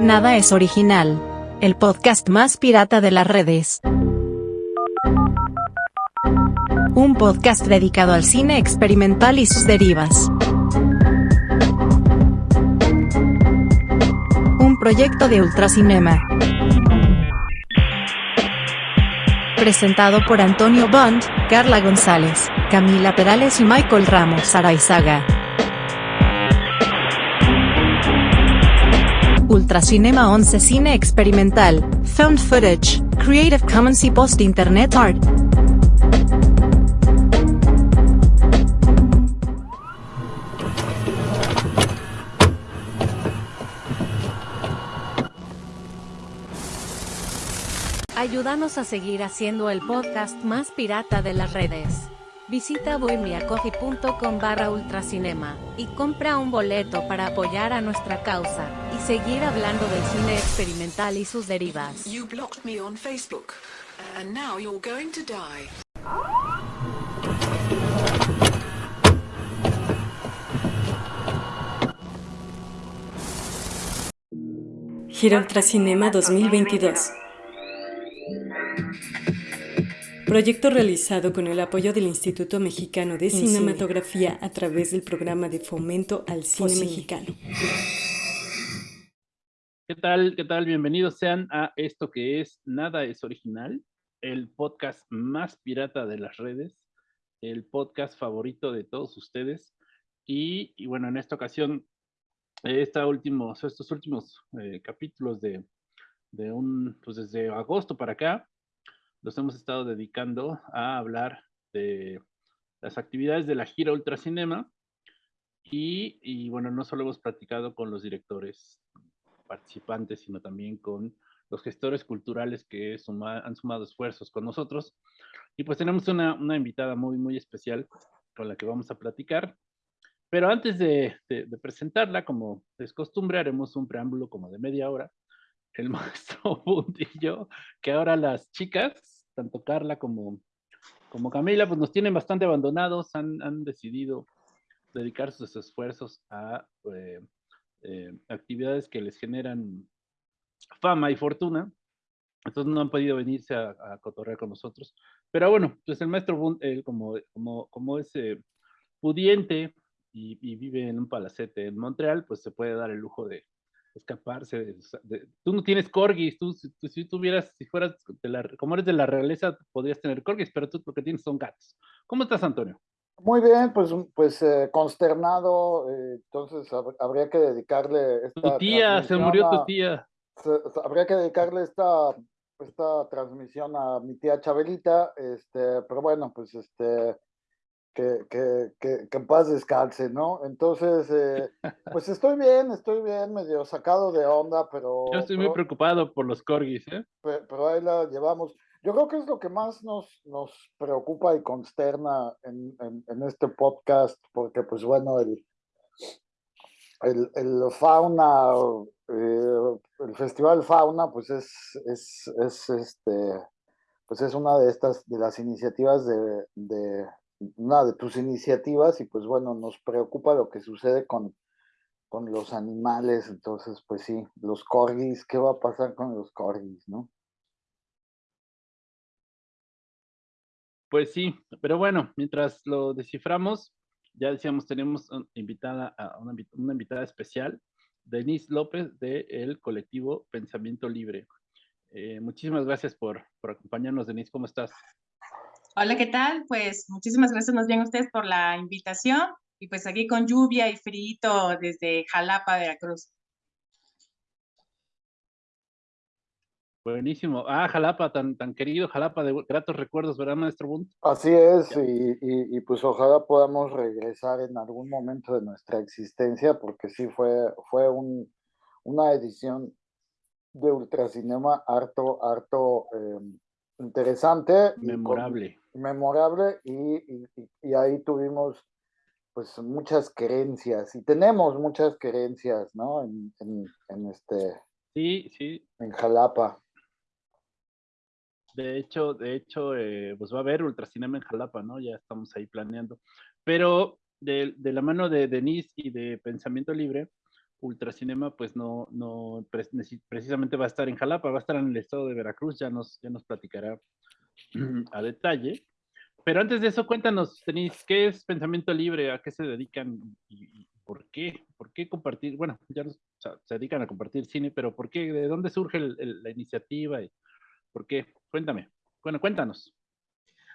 Nada es original. El podcast más pirata de las redes. Un podcast dedicado al cine experimental y sus derivas. Un proyecto de Ultracinema. Presentado por Antonio Bond, Carla González, Camila Perales y Michael Ramos Araizaga. Ultracinema 11 Cine Experimental, Found Footage, Creative Commons y Post Internet Art. Ayúdanos a seguir haciendo el podcast más pirata de las redes. Visita bohemiacoffee.com barra ultracinema y compra un boleto para apoyar a nuestra causa y seguir hablando del cine experimental y sus derivas. You blocked me on Facebook, and now you're going to die. Gira Ultracinema 2022. Proyecto realizado con el apoyo del Instituto Mexicano de Cinematografía a través del programa de fomento al cine mexicano. ¿Qué tal? ¿Qué tal? Bienvenidos sean a esto que es Nada es Original, el podcast más pirata de las redes, el podcast favorito de todos ustedes. Y, y bueno, en esta ocasión, esta últimos, estos últimos eh, capítulos de, de un, pues desde agosto para acá, los hemos estado dedicando a hablar de las actividades de la gira Ultracinema. Y, y bueno, no solo hemos platicado con los directores participantes, sino también con los gestores culturales que suma, han sumado esfuerzos con nosotros. Y pues tenemos una, una, invitada muy, muy especial con la que vamos a platicar. Pero antes de, de, de, presentarla, como es costumbre, haremos un preámbulo como de media hora. El maestro Puntillo, que ahora las chicas, tanto Carla como, como Camila, pues nos tienen bastante abandonados, han, han decidido dedicar sus esfuerzos a eh, eh, actividades que les generan fama y fortuna. Entonces no han podido venirse a, cotorrear con nosotros. Pero bueno, pues el maestro Bund, él como, como, como es eh, pudiente y, y, vive en un palacete en Montreal, pues se puede dar el lujo de escaparse. De, de, tú no tienes corgis, tú si, si tuvieras, si fueras, de la, como eres de la realeza, podrías tener corgis, pero tú lo que tienes son gatos. ¿Cómo estás, Antonio? Muy bien, pues, pues eh, consternado, eh, entonces hab habría que dedicarle esta Tu tía, se murió tu tía. Se, habría que dedicarle esta, esta transmisión a mi tía Chabelita, este, pero bueno, pues este, que, que, que, que en paz descanse, ¿no? Entonces, eh, pues estoy bien, estoy bien, medio sacado de onda, pero... Yo estoy pero, muy preocupado por los corgis, ¿eh? Pero, pero ahí la llevamos. Yo creo que es lo que más nos, nos preocupa y consterna en, en, en este podcast, porque pues bueno, el, el, el fauna, eh, el festival fauna, pues es, es, es, este, pues es una de estas, de las iniciativas de, de, una de tus iniciativas y pues bueno, nos preocupa lo que sucede con, con los animales, entonces pues sí, los corgis, ¿qué va a pasar con los corgis, no? Pues sí, pero bueno, mientras lo desciframos, ya decíamos, tenemos invitada una, invitada especial, Denise López del colectivo Pensamiento Libre. Eh, muchísimas gracias por, por acompañarnos, Denise, ¿cómo estás? Hola, ¿qué tal? Pues muchísimas gracias más bien a ustedes por la invitación y pues aquí con lluvia y frío desde Jalapa, Veracruz. Buenísimo. Ah, Jalapa, tan, tan querido Jalapa, de gratos recuerdos, ¿verdad, maestro Bunt? Así es, y, y, y, pues ojalá podamos regresar en algún momento de nuestra existencia, porque sí fue, fue un, una edición de Ultracinema harto, harto eh, interesante. Memorable. Y memorable, y, y, ahí tuvimos pues muchas creencias, y tenemos muchas creencias, ¿no? En, en, en este... Sí, sí. En Jalapa. De hecho, de hecho, eh, pues va a haber Ultracinema en Jalapa, ¿no? Ya estamos ahí planeando. Pero de, de, la mano de Denise y de Pensamiento Libre, Ultracinema pues no, no precisamente va a estar en Jalapa, va a estar en el estado de Veracruz, ya nos, ya nos platicará a detalle. Pero antes de eso, cuéntanos, Denise, ¿qué es Pensamiento Libre? ¿A qué se dedican? ¿Y, por qué? ¿Por qué compartir? Bueno, ya se dedican a compartir cine, pero ¿por qué? ¿De dónde surge la iniciativa? Y ¿Por qué? Cuéntame. Bueno, cuéntanos.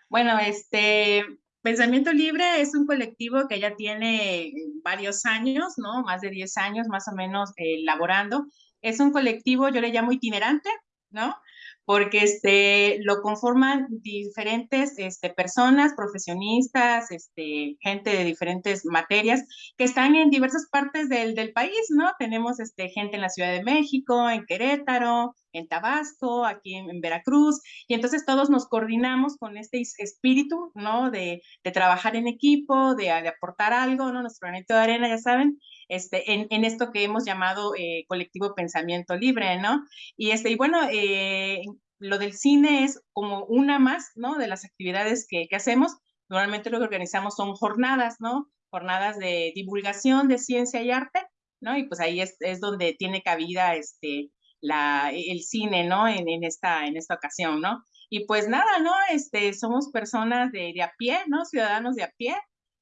Bueno, este, Pensamiento Libre es un colectivo que ya tiene varios años, ¿no? Más de 10 años más o menos. Eh, es un colectivo, yo le llamo itinerante, ¿no? Porque este, lo conforman diferentes este, personas, profesionistas, este, gente de diferentes materias que están en diversas partes del, del, país, ¿no? Tenemos este, gente en la Ciudad de México, en Querétaro, en Tabasco, aquí en, Veracruz, y entonces todos nos coordinamos con este espíritu, ¿no? De, de trabajar en equipo, de, de, aportar algo, ¿no? Nuestro granito de arena, ya saben, este, en, en, esto que hemos llamado eh, colectivo pensamiento libre, ¿no? Y, este, y bueno, eh, lo del cine es como una más, ¿no? De las actividades que, que hacemos. Normalmente lo que organizamos son jornadas, ¿no? Jornadas de divulgación de ciencia y arte, ¿no? Y pues ahí es, es donde tiene cabida este, la, el cine, ¿no? En, en, esta, en esta ocasión, ¿no? Y pues nada, ¿no? Este, somos personas de, de a pie, ¿no? Ciudadanos de a pie,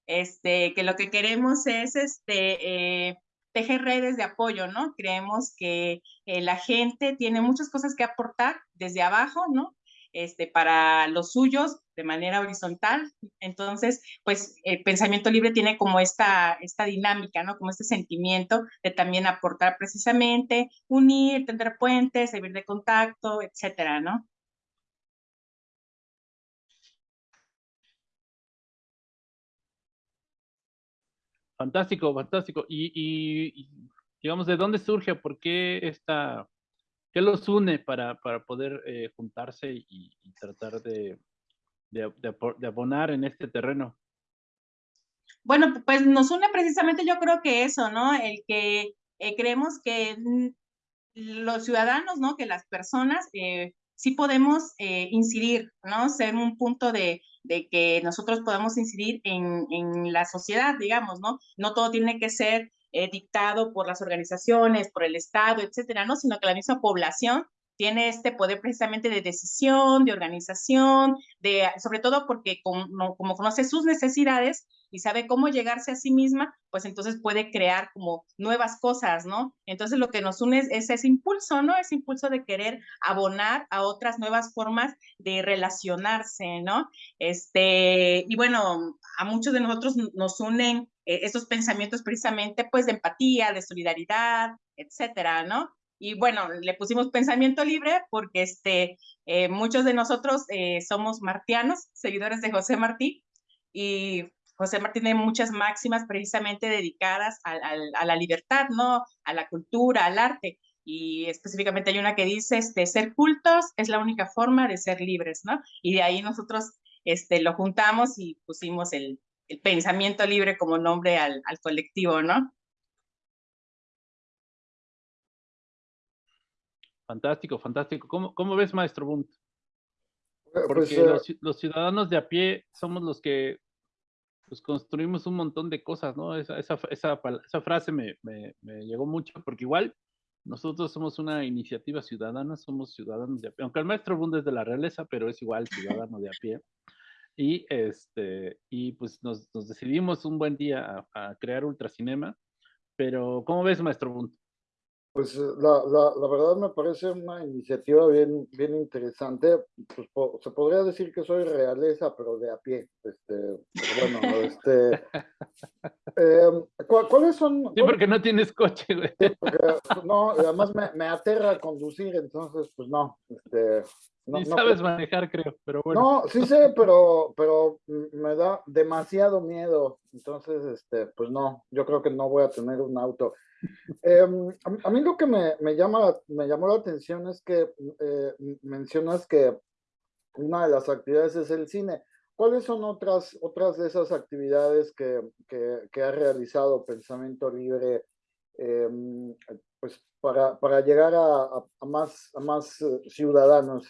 este, que lo que queremos es este, eh, tejer redes de apoyo, ¿no? Creemos que eh, la gente tiene muchas cosas que aportar desde abajo, ¿no? Este, para los suyos de manera horizontal. Entonces, pues el pensamiento libre tiene como esta, dinámica, ¿no? Como este sentimiento de también aportar precisamente, unir, tender puentes, servir de contacto, etcétera, ¿no? Fantástico, fantástico. Y, digamos, ¿de dónde surge? ¿Por qué esta, qué los une para, para poder eh, juntarse y, tratar de, de, abonar en este terreno? Bueno, pues nos une precisamente yo creo que eso, ¿no? El que eh, creemos que los ciudadanos, ¿no? Que las personas eh, sí podemos incidir, ¿no? Ser un punto de, de que nosotros podamos incidir en, en la sociedad, digamos, ¿no? No todo tiene que ser eh, dictado por las organizaciones, por el Estado, etcétera, ¿no? Sino que la misma población tiene este poder precisamente de decisión, de organización, de, sobre todo porque como, conoce sus necesidades, y sabe cómo llegarse a sí misma, pues entonces puede crear como nuevas cosas, ¿no? Entonces lo que nos une es, ese impulso, ¿no? Ese impulso de querer abonar a otras nuevas formas de relacionarse, ¿no? Este, y bueno, a muchos de nosotros nos unen eh, estos pensamientos precisamente, pues, de empatía, de solidaridad, etcétera, ¿no? Y bueno, le pusimos pensamiento libre porque este, eh, muchos de nosotros eh, somos martianos, seguidores de José Martí, y José Martín tiene muchas máximas precisamente dedicadas a, la libertad, ¿no? A la cultura, al arte. Y específicamente hay una que dice, este, ser cultos es la única forma de ser libres, ¿no? Y de ahí nosotros este, lo juntamos y pusimos el, pensamiento libre como nombre al, colectivo, ¿no? Fantástico, fantástico. ¿Cómo, cómo ves, maestro Bunt? Pues, Porque eh, los, ciudadanos de a pie somos los que pues construimos un montón de cosas, ¿no? Esa, esa, esa, esa frase me, me, me, llegó mucho, porque igual nosotros somos una iniciativa ciudadana, somos ciudadanos de a pie, aunque el maestro Bundes es de la realeza, pero es igual ciudadano de a pie. Y, este, y pues nos, nos decidimos un buen día a, a, crear Ultracinema, pero ¿cómo ves, maestro Bund? Pues eh, la, la, la, verdad me parece una iniciativa bien, bien interesante. Pues, po, se podría decir que soy realeza, pero de a pie. Este, bueno, este, eh, ¿cuáles son? Sí, porque no tienes coche, güey. Porque, no, además me, me, aterra conducir, entonces, pues no. Este, no, sabes manejar, creo, pero bueno. No, sí sé, pero, pero me da demasiado miedo. Entonces, este, pues no, yo creo que no voy a tener un auto. Eh, a, mí lo que me, llama, me llamó la atención es que eh, mencionas que una de las actividades es el cine. ¿Cuáles son otras, otras de esas actividades que, que, ha realizado Pensamiento Libre eh, pues para, para llegar a, más, más ciudadanos?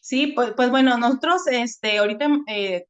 Sí, pues, pues bueno, nosotros este, ahorita eh,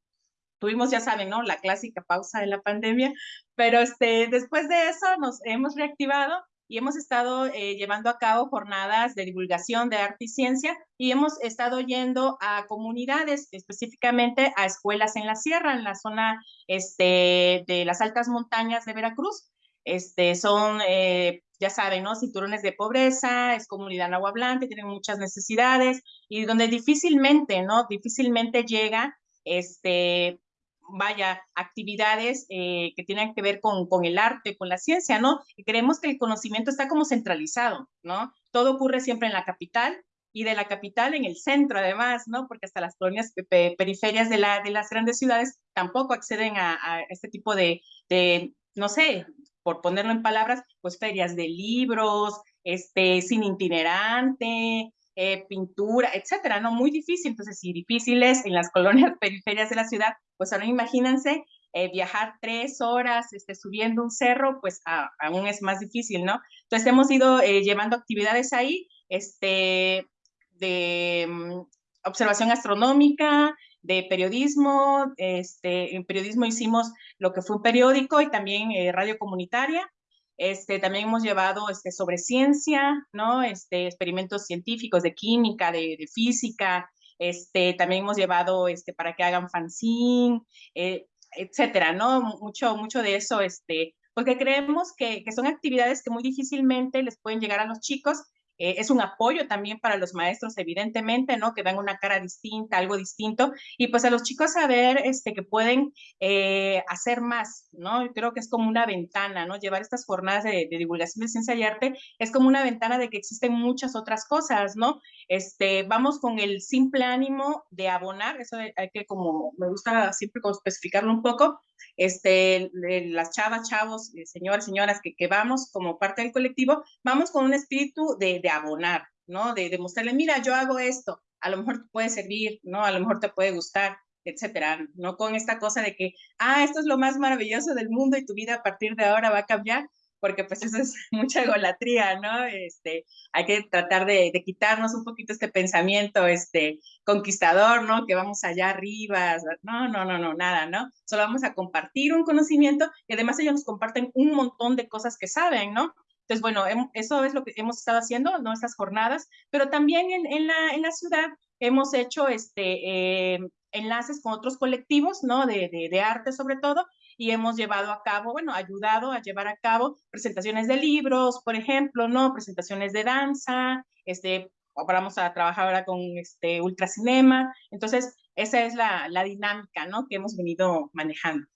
tuvimos, ya saben, ¿no? La clásica pausa de la pandemia, pero este, después de eso nos hemos reactivado y hemos estado eh, llevando a cabo jornadas de divulgación de arte y ciencia y hemos estado yendo a comunidades, específicamente a escuelas en la sierra, en la zona este, de las altas montañas de Veracruz. Este, son, eh, ya saben, ¿no? Cinturones de pobreza, es comunidad nahuablante, tienen muchas necesidades y donde difícilmente, ¿no? Difícilmente llega este, vaya, actividades eh, que tienen que ver con, con, el arte, con la ciencia, ¿no? Y creemos que el conocimiento está como centralizado, ¿no? Todo ocurre siempre en la capital y de la capital en el centro, además, ¿no? Porque hasta las colonias periferias de, la, de las grandes ciudades tampoco acceden a, este tipo de, de, no sé, por ponerlo en palabras, pues ferias de libros, este, sin itinerante, eh, pintura, etcétera, ¿no? Muy difícil. Entonces, si difíciles en las colonias periferias de la ciudad, pues ahora imagínense eh, viajar tres horas este, subiendo un cerro, pues aún es más difícil, ¿no? Entonces, hemos ido eh, llevando actividades ahí, este, de mm, observación astronómica, de periodismo, este, en periodismo hicimos lo que fue un periódico y también radio comunitaria, este, también hemos llevado este, sobre ciencia, ¿no? Este, experimentos científicos de química, de, física, este, también hemos llevado este, para que hagan fanzine, eh, etcétera, ¿no? Mucho, mucho de eso, este, porque creemos que son actividades que muy difícilmente les pueden llegar a los chicos eh, es un apoyo también para los maestros, evidentemente, ¿no? Que dan una cara distinta, algo distinto, y pues a los chicos saber este, que pueden eh, hacer más, ¿no? Yo creo que es como una ventana, ¿no? Llevar estas jornadas de, divulgación de ciencia y arte es como una ventana de que existen muchas otras cosas, ¿no? Este, vamos con el simple ánimo de abonar, eso hay que como, me gusta siempre como especificarlo un poco, este, las chavas, chavos, eh, señores, señoras, que, que vamos como parte del colectivo, vamos con un espíritu de, de abonar, ¿no? De demostrarle, mira, yo hago esto, a lo mejor te puede servir, ¿no? A lo mejor te puede gustar, etcétera, no con esta cosa de que, ah, esto es lo más maravilloso del mundo y tu vida a partir de ahora va a cambiar, porque pues eso es mucha egolatría, ¿no? Este, hay que tratar de, de, quitarnos un poquito este pensamiento este, conquistador, ¿no? Que vamos allá arriba, no, no, no, no, nada, ¿no? Solo vamos a compartir un conocimiento y además ellos nos comparten un montón de cosas que saben, ¿no? Entonces, bueno, eso es lo que hemos estado haciendo, ¿no? Estas jornadas, pero también en, la, ciudad hemos hecho este, eh, enlaces con otros colectivos, ¿no? De, arte sobre todo, y hemos llevado a cabo, bueno, ayudado a llevar a cabo presentaciones de libros, por ejemplo, ¿no? Presentaciones de danza, este, vamos a trabajar ahora con este ultracinema. Entonces, esa es la, la dinámica, ¿no? Que hemos venido manejando.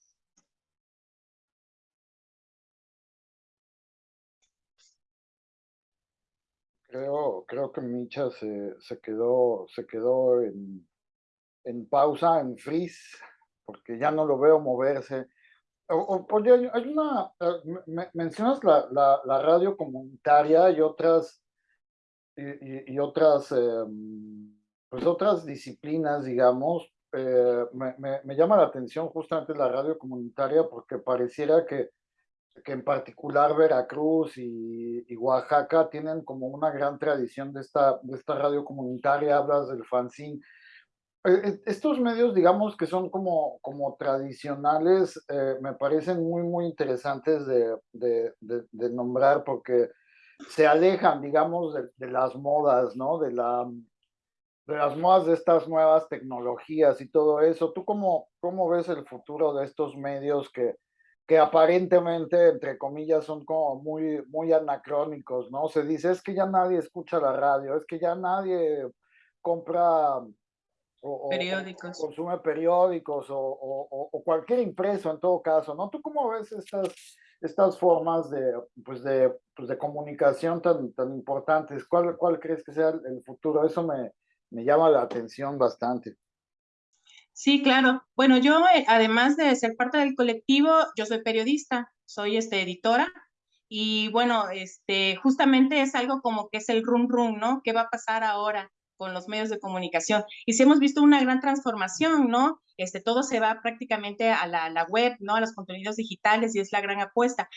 Creo, creo que Micha se, se quedó, se quedó en, en pausa, en freeze, porque ya no lo veo moverse. Oye, hay una, eh, mencionas la, la, la, radio comunitaria y otras, y, y otras, eh, pues otras disciplinas, digamos. Eh, me, me, me, llama la atención justamente la radio comunitaria porque pareciera que, que en particular Veracruz y, y, Oaxaca tienen como una gran tradición de esta, de esta radio comunitaria, hablas del fanzine. Eh, eh, estos medios, digamos, que son como, como tradicionales, eh, me parecen muy, muy interesantes de, de, de, de, nombrar porque se alejan, digamos, de, las modas, ¿no? De, la, de las modas de estas nuevas tecnologías y todo eso. ¿Tú cómo, cómo ves el futuro de estos medios que, que aparentemente, entre comillas, son como muy, muy anacrónicos, ¿no? Se dice, es que ya nadie escucha la radio, es que ya nadie compra o, periódicos. O consume periódicos o, o, cualquier impreso en todo caso, ¿no? ¿Tú cómo ves estas, estas formas de, pues de, pues de comunicación tan, tan importantes? ¿Cuál, ¿Cuál crees que sea el futuro? Eso me, me llama la atención bastante. Sí, claro. Bueno, yo, eh, además de ser parte del colectivo, yo soy periodista, soy este, editora, y bueno, este, justamente es algo como que es el rum rum, ¿no? ¿Qué va a pasar ahora? con los medios de comunicación. Y sí hemos visto una gran transformación, ¿no? Este, todo se va prácticamente a la, la web, ¿no? A los contenidos digitales y es la gran apuesta.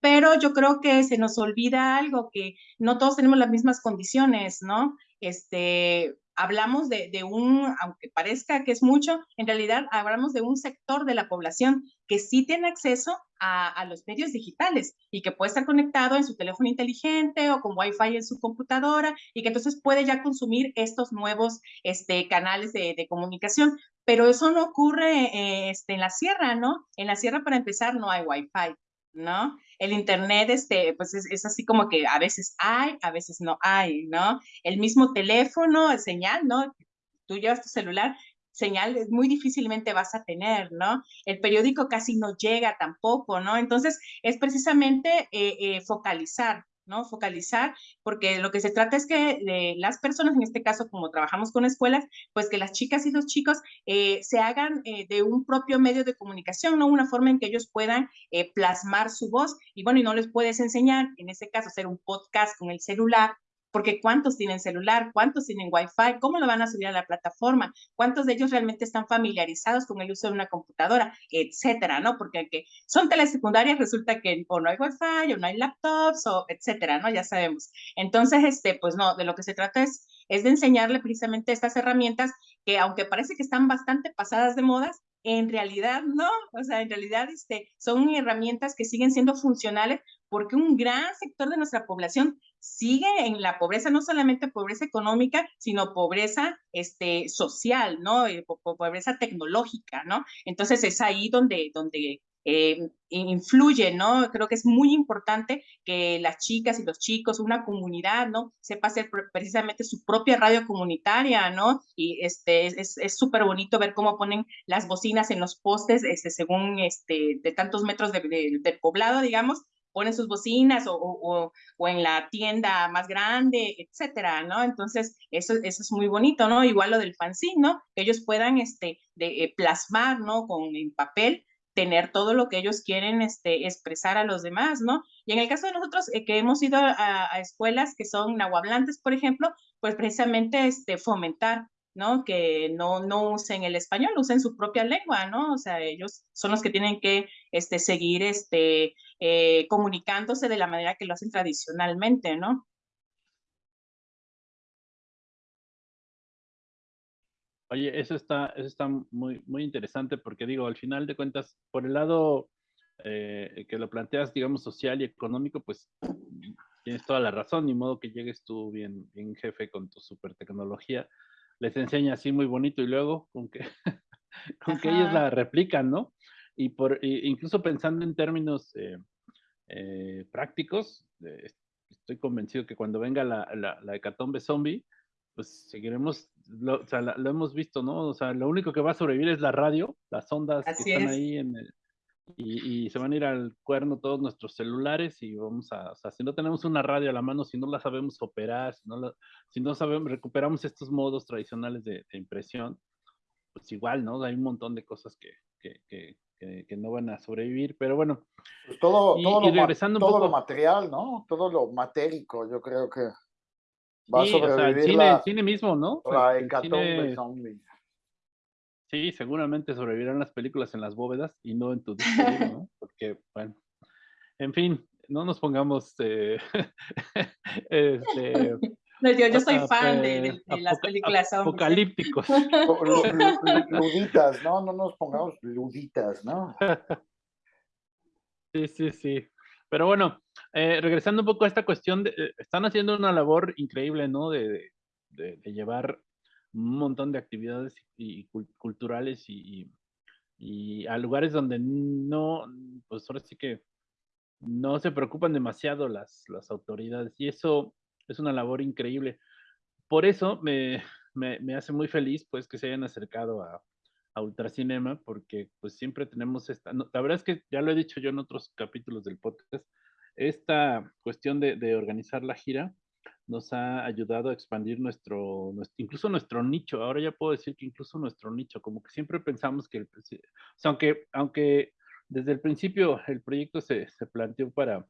Pero yo creo que se nos olvida algo, que no todos tenemos las mismas condiciones, ¿no? Este, hablamos de, un, aunque parezca que es mucho, en realidad hablamos de un sector de la población que sí tiene acceso a, los medios digitales y que puede estar conectado en su teléfono inteligente o con Wi-Fi en su computadora y que entonces puede ya consumir estos nuevos este, canales de, comunicación. Pero eso no ocurre eh, este, en la sierra, ¿no? En la sierra, para empezar, no hay Wi-Fi. ¿No? El Internet, este, pues es, así como que a veces hay, a veces no hay, ¿no? El mismo teléfono, señal, ¿no? Tú llevas tu celular, señal muy difícilmente vas a tener, ¿no? El periódico casi no llega tampoco, ¿no? Entonces, es precisamente eh, eh, focalizar, ¿no? Focalizar, porque lo que se trata es que eh, las personas, en este caso, como trabajamos con escuelas, pues que las chicas y los chicos eh, se hagan eh, de un propio medio de comunicación, ¿no? Una forma en que ellos puedan plasmar su voz. Y bueno, y no les puedes enseñar, en este caso, hacer un podcast con el celular, porque ¿cuántos tienen celular? ¿Cuántos tienen Wi-Fi? ¿Cómo lo van a subir a la plataforma? ¿Cuántos de ellos realmente están familiarizados con el uso de una computadora? Etcétera, ¿no? Porque aunque son telesecundarias, resulta que o no hay Wi-Fi, o no hay laptops, o etcétera, ¿no? Ya sabemos. Entonces, este, pues no, de lo que se trata es, es de enseñarle precisamente estas herramientas que, aunque parece que están bastante pasadas de modas, en realidad no, o sea, en realidad este, son herramientas que siguen siendo funcionales porque un gran sector de nuestra población sigue en la pobreza, no solamente pobreza económica, sino pobreza este, social, ¿no? Eh, pobreza tecnológica, ¿no? Entonces es ahí donde, donde eh, influye, ¿no? Creo que es muy importante que las chicas y los chicos, una comunidad, ¿no? Sepa hacer precisamente su propia radio comunitaria, ¿no? Y este, es súper bonito ver cómo ponen las bocinas en los postes, este, según, este, de tantos metros de, del poblado, digamos, ponen sus bocinas o, o, o, en la tienda más grande, etcétera, ¿no? Entonces, eso, eso es muy bonito, ¿no? Igual lo del fanzine, ¿no? Que ellos puedan, este, de, eh, plasmar, ¿no? Con en papel, tener todo lo que ellos quieren este, expresar a los demás, ¿no? Y en el caso de nosotros, eh, que hemos ido a, a, escuelas que son nahuablantes, por ejemplo, pues precisamente este, fomentar ¿no? Que no, no usen el español, usen su propia lengua, ¿no? O sea, ellos son los que tienen que este, seguir este, eh, comunicándose de la manera que lo hacen tradicionalmente, ¿no? Oye, eso está, eso está muy, muy interesante porque digo, al final de cuentas, por el lado eh, que lo planteas, digamos, social y económico, pues tienes toda la razón, ni modo que llegues tú bien, bien jefe con tu super tecnología les enseña así muy bonito y luego con que, con que ellos la replican, ¿no? Y por, incluso pensando en términos eh, eh, prácticos, eh, estoy convencido que cuando venga la, la, la hecatombe zombie, pues seguiremos, lo, o sea, lo hemos visto, ¿no? O sea, lo único que va a sobrevivir es la radio, las ondas que están ahí en el, y, se van a ir al cuerno todos nuestros celulares y vamos a, o sea, si no tenemos una radio a la mano, si no la sabemos operar, si no, si no sabemos, recuperamos estos modos tradicionales de, impresión, pues igual, ¿no? Hay un montón de cosas que, que, que, que no van a sobrevivir, pero bueno. Pues todo, todo, lo, todo lo material, ¿no? Todo lo matérico, yo creo que va a sobrevivir. el cine, cine mismo, ¿no? La hecatombe zombie. Sí, seguramente sobrevivirán las películas en las bóvedas y no en tu disco, ¿no? Porque, bueno, en fin, no nos pongamos eh, este, no, yo, yo, soy fan de, las películas apocalípticos. luditas, ¿no? No nos pongamos luditas, ¿no? Sí, sí, sí. Pero bueno, eh, regresando un poco a esta cuestión, de, eh, están haciendo una labor increíble, ¿no? de, de llevar un montón de actividades y, culturales y, y, a lugares donde no, pues ahora sí que no se preocupan demasiado las, las autoridades y eso es una labor increíble. Por eso me, me, me hace muy feliz pues que se hayan acercado a, a Ultracinema porque pues siempre tenemos esta, la verdad es que ya lo he dicho yo en otros capítulos del podcast, esta cuestión de, de organizar la gira nos ha ayudado a expandir nuestro, incluso nuestro nicho. Ahora ya puedo decir que incluso nuestro nicho, como que siempre pensamos que, el, o sea, aunque, aunque desde el principio el proyecto se, se planteó para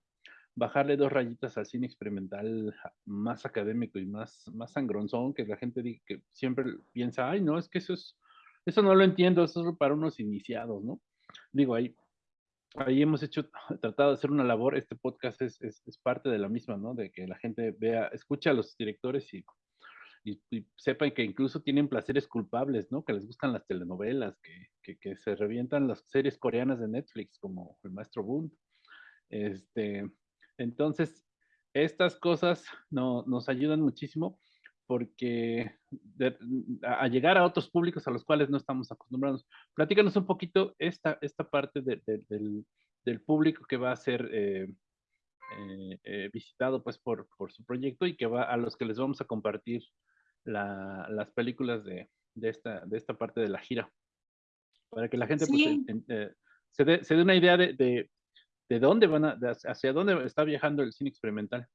bajarle dos rayitas al cine experimental más académico y más, más sangronzón, que la gente que siempre piensa, ay, no, es que eso es, eso no lo entiendo, eso es para unos iniciados, ¿no? Digo, ahí ahí hemos hecho, tratado de hacer una labor, este podcast es, es, parte de la misma, ¿no? De que la gente vea, escucha a los directores y, y, sepan que incluso tienen placeres culpables, ¿no? Que les gustan las telenovelas, que, que, se revientan las series coreanas de Netflix, como El Maestro Boone. Este, entonces, estas cosas no, nos ayudan muchísimo porque a, llegar a otros públicos a los cuales no estamos acostumbrados. Platícanos un poquito esta, esta parte del, del, público que va a ser eh, eh, eh, visitado pues por, por, su proyecto y que va a los que les vamos a compartir la, las películas de, de, esta, de esta parte de la gira. Para que la gente pues, se, dé, se, dé, una idea de, de, de dónde van a, hacia dónde está viajando el cine experimental.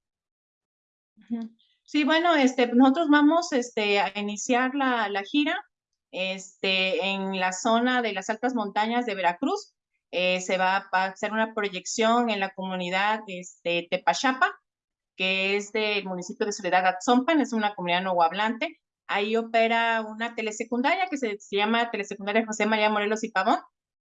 Sí, bueno, este, nosotros vamos este, a iniciar la, la gira este, en la zona de las altas montañas de Veracruz. Eh, se va a hacer una proyección en la comunidad este, Tepachapa, que es del municipio de Soledad Atzompan, es una comunidad no hablante. Ahí opera una telesecundaria que se, llama Telesecundaria José María Morelos y Pavón,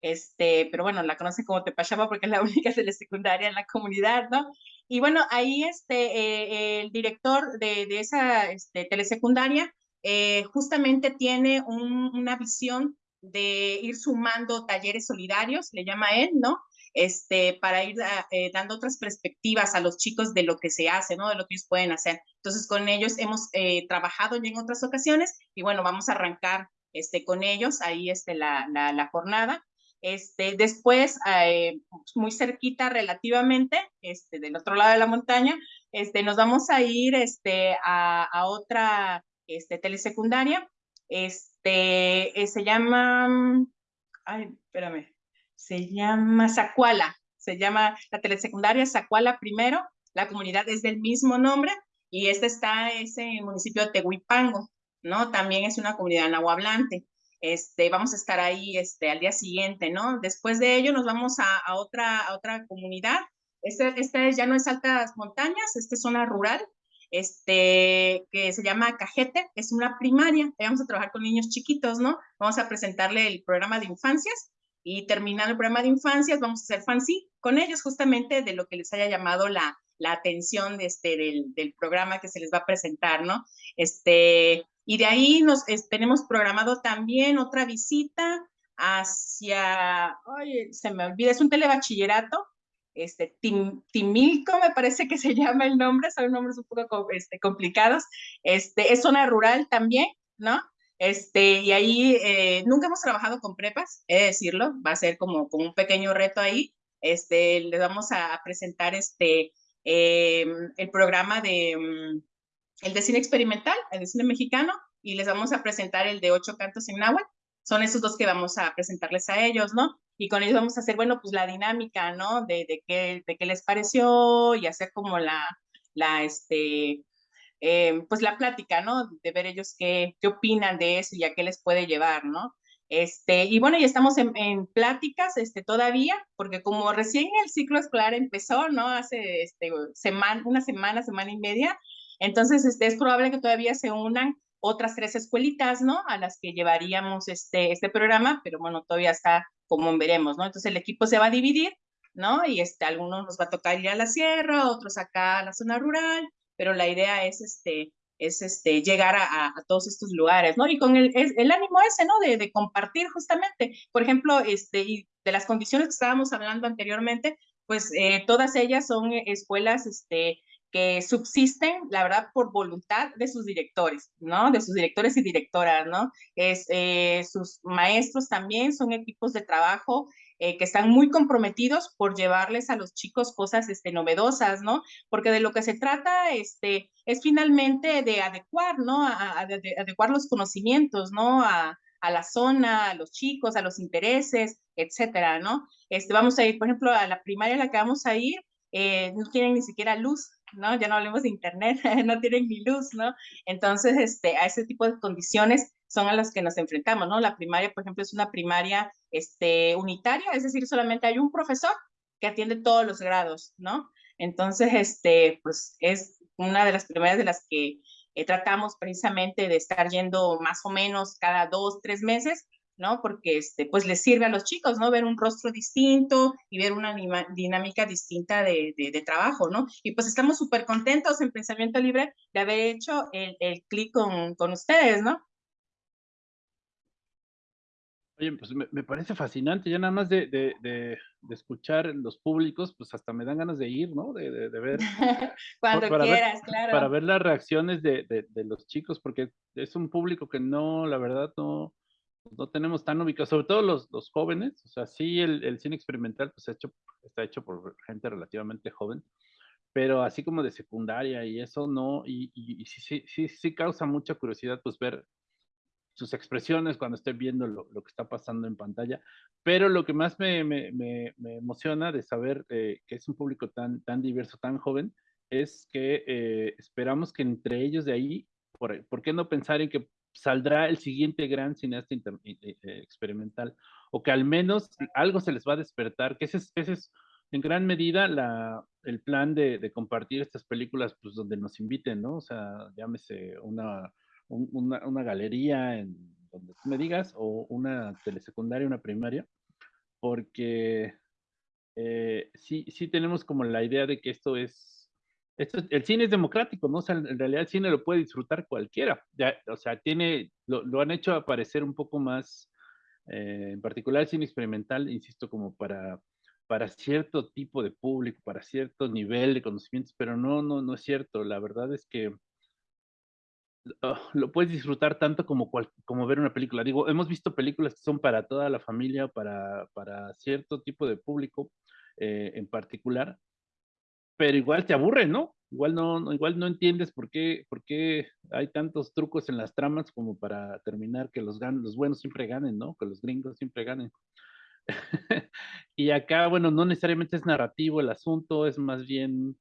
este, pero bueno, la conocen como Tepachapa porque es la única telesecundaria en la comunidad, ¿no? Y bueno, ahí este, eh, el director de, de esa este, telesecundaria eh, justamente tiene una visión de ir sumando talleres solidarios, le llama él, ¿no? Este, para ir ah, eh, dando otras perspectivas a los chicos de lo que se hace, ¿no? De lo que ellos pueden hacer. Entonces, con ellos hemos eh, trabajado ya en otras ocasiones y bueno, vamos a arrancar este, con ellos ahí este, la, la, la jornada. Este, después, eh, muy cerquita relativamente, este, del otro lado de la montaña, este, nos vamos a ir este, a, a otra este, telesecundaria este, eh, se llama, ay, espérame, se llama Zacuala, se llama la telesecundaria Zacuala primero, la comunidad es del mismo nombre y esta está es en el municipio de Tehuipango, ¿no? También es una comunidad nahuablante. Este, vamos a estar ahí este, al día siguiente, ¿no? Después de ello nos vamos a, otra, otra comunidad. Esta, este ya no es altas montañas, esta es zona rural, este, que se llama Cajete, es una primaria, vamos a trabajar con niños chiquitos, ¿no? Vamos a presentarle el programa de infancias y terminando el programa de infancias vamos a hacer fancy con ellos justamente de lo que les haya llamado la, atención este, del, programa que se les va a presentar. Este, y de ahí nos tenemos programado también otra visita hacia, oye, se me olvida, es un telebachillerato este, Timilco, me parece que se llama el nombre, son nombres un poco este, complicados, este, es zona rural también, ¿no? Este, y ahí eh, nunca hemos trabajado con prepas, he de decirlo, va a ser como, como un pequeño reto ahí. Este, les vamos a presentar este, em, el programa de, mm, el de cine experimental, el de cine mexicano, y les vamos a presentar el de ocho cantos en náhuatl. Son esos dos que vamos a presentarles a ellos, ¿no? y con ellos vamos a hacer, bueno, pues la dinámica, ¿no? De, de, qué, de qué les pareció y hacer como la, la este, eh, pues la plática, ¿no? De ver ellos qué, qué opinan de eso y a qué les puede llevar, ¿no? Este, y bueno, ya estamos en, en, pláticas este, todavía, porque como recién el ciclo escolar empezó, ¿no? Hace este, semana, una semana, semana y media, entonces este, es probable que todavía se unan otras tres escuelitas, ¿no? A las que llevaríamos este, este programa, pero bueno, todavía está como veremos, ¿no? Entonces el equipo se va a dividir, ¿no? Y este, algunos nos va a tocar ir a la sierra, otros acá a la zona rural, pero la idea es, este, es este, llegar a, todos estos lugares, ¿no? Y con el, el ánimo ese, ¿no? De, de, compartir justamente, por ejemplo, este, de las condiciones que estábamos hablando anteriormente, pues eh, todas ellas son escuelas, este, subsisten, la verdad, por voluntad de sus directores, ¿no? De sus directores y directoras, ¿no? Es, eh, sus maestros también son equipos de trabajo eh, que están muy comprometidos por llevarles a los chicos cosas este, novedosas, ¿no? Porque de lo que se trata este, es finalmente de adecuar, ¿no? A, de adecuar los conocimientos, ¿no? A, a la zona, a los chicos, a los intereses, etcétera, ¿no? Este, vamos a ir, por ejemplo, a la primaria a la que vamos a ir, eh, no tienen ni siquiera luz, ¿no? Ya no hablemos de internet, no tienen ni luz, ¿no? Entonces, este, a ese tipo de condiciones son a las que nos enfrentamos, ¿no? La primaria, por ejemplo, es una primaria este, unitaria, es decir, solamente hay un profesor que atiende todos los grados, ¿no? Entonces, este, pues es una de las primarias de las que eh, tratamos precisamente de estar yendo más o menos cada dos, tres meses ¿no? Porque este, pues les sirve a los chicos, ¿no? Ver un rostro distinto y ver una dinámica distinta de, de, trabajo, ¿no? Y pues estamos súper contentos en Pensamiento Libre de haber hecho el, el clic con, con ustedes, ¿no? Oye, pues me, parece fascinante, ya nada más de, de, de, escuchar los públicos, pues hasta me dan ganas de ir, ¿no? De, ver. Cuando quieras, claro. Para ver las reacciones de, los chicos, porque es un público que no, la verdad, no, no tenemos tan ubicado, sobre todo los, los jóvenes, o sea, sí el, el, cine experimental pues hecho, está hecho por gente relativamente joven, pero así como de secundaria y eso no, y, y, y sí, sí, sí, sí causa mucha curiosidad pues ver sus expresiones cuando esté viendo lo, que está pasando en pantalla. Pero lo que más me, emociona de saber eh, que es un público tan, tan diverso, tan joven, es que eh, esperamos que entre ellos de ahí, por, qué no pensar en que saldrá el siguiente gran cineasta eh, experimental? O que al menos algo se les va a despertar, que ese es, ese es en gran medida la, el plan de, compartir estas películas, pues donde nos inviten, ¿no? O sea, llámese una una, galería donde tú me digas, o una telesecundaria, una primaria, porque eh, sí, sí tenemos como la idea de que esto es, el cine es democrático, ¿no? En realidad el cine lo puede disfrutar cualquiera, o sea, tiene, lo, han hecho aparecer un poco más, eh, en particular el cine experimental, insisto, como para, para cierto tipo de público, para cierto nivel de conocimientos, pero no, no, no es cierto, la verdad es que Ah, lo puedes disfrutar tanto como, como ver una película. Digo, hemos visto películas que son para toda la familia, para, para cierto tipo de público eh, en particular, pero igual te aburre, ¿no? Igual no, igual no entiendes por qué, por qué hay tantos trucos en las tramas como para terminar que los, los buenos siempre ganen, ¿no? Que los gringos siempre ganen. y acá, bueno, no necesariamente es narrativo el asunto, es más bien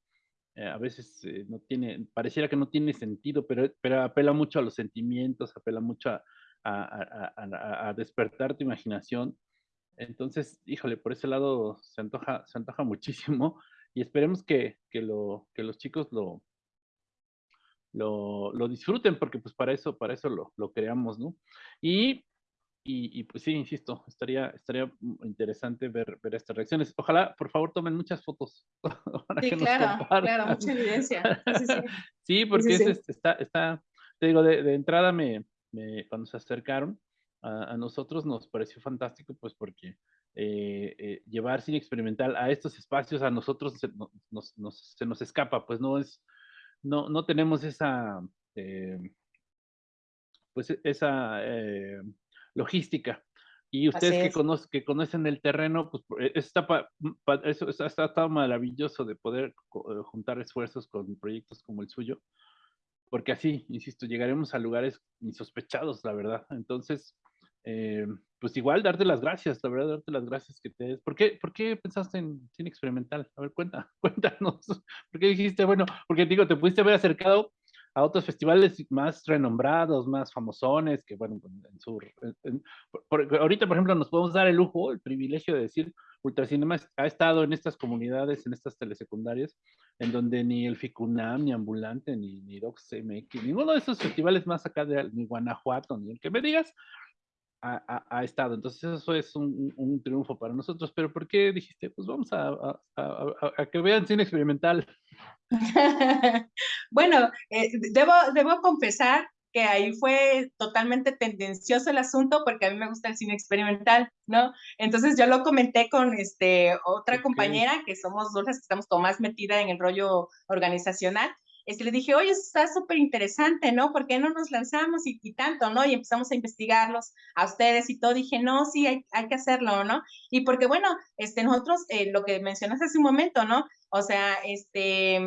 eh, a veces eh, no tiene, pareciera que no tiene sentido, pero, pero apela mucho a los sentimientos, apela mucho a, a, a, despertar tu imaginación. Entonces, híjole, por ese lado se antoja, se antoja muchísimo y esperemos que, que, lo, que los chicos lo, lo, lo, disfruten, porque pues para eso, para eso lo, lo creamos, ¿no? Y y, pues sí, insisto, estaría, estaría interesante ver, ver estas reacciones. Ojalá, por favor, tomen muchas fotos. sí, claro, claro, mucha evidencia. Sí, porque está, está, te digo, de, de entrada me, me, cuando se acercaron a, a, nosotros nos pareció fantástico, pues porque eh, eh, llevar cine experimental a estos espacios a nosotros se nos, nos, se nos escapa, pues no es, no, no tenemos esa, eh, pues esa logística. Y ustedes que, conocen, que conocen el terreno, pues eh, está, eso está, está, maravilloso de poder eh, juntar esfuerzos con proyectos como el suyo, porque así, insisto, llegaremos a lugares insospechados, la verdad. Entonces, eh, pues igual darte las gracias, la verdad, darte las gracias que te... ¿Por qué, ¿Por qué pensaste en cine experimental? A ver, cuenta, cuéntanos. ¿Por qué dijiste, bueno, porque digo, te pudiste haber acercado a otros festivales más renombrados, más famosones, que bueno, en su, ahorita, por ejemplo, nos podemos dar el lujo, el privilegio de decir, Ultracinema ha estado en estas comunidades, en estas telesecundarias, en donde ni el FICUNAM, ni Ambulante, ni, ni DocsMX, ninguno de esos festivales más acá de ni Guanajuato, ni el que me digas, ha, estado. Entonces eso es un, un, triunfo para nosotros. Pero ¿por qué dijiste, pues vamos a, a que vean cine experimental? bueno, eh, debo, debo confesar que ahí fue totalmente tendencioso el asunto porque a mí me gusta el cine experimental, ¿no? Entonces yo lo comenté con este, otra compañera, que somos dos las que estamos como más metida en el rollo organizacional, este, le dije, oye, está súper interesante, ¿no? ¿Por qué no nos lanzamos y, tanto, ¿no? Y empezamos a investigarlos a ustedes y todo. Dije, no, sí, hay, hay que hacerlo, ¿no? Y porque, bueno, este, nosotros, eh, lo que mencionaste hace un momento, ¿no? O sea, este,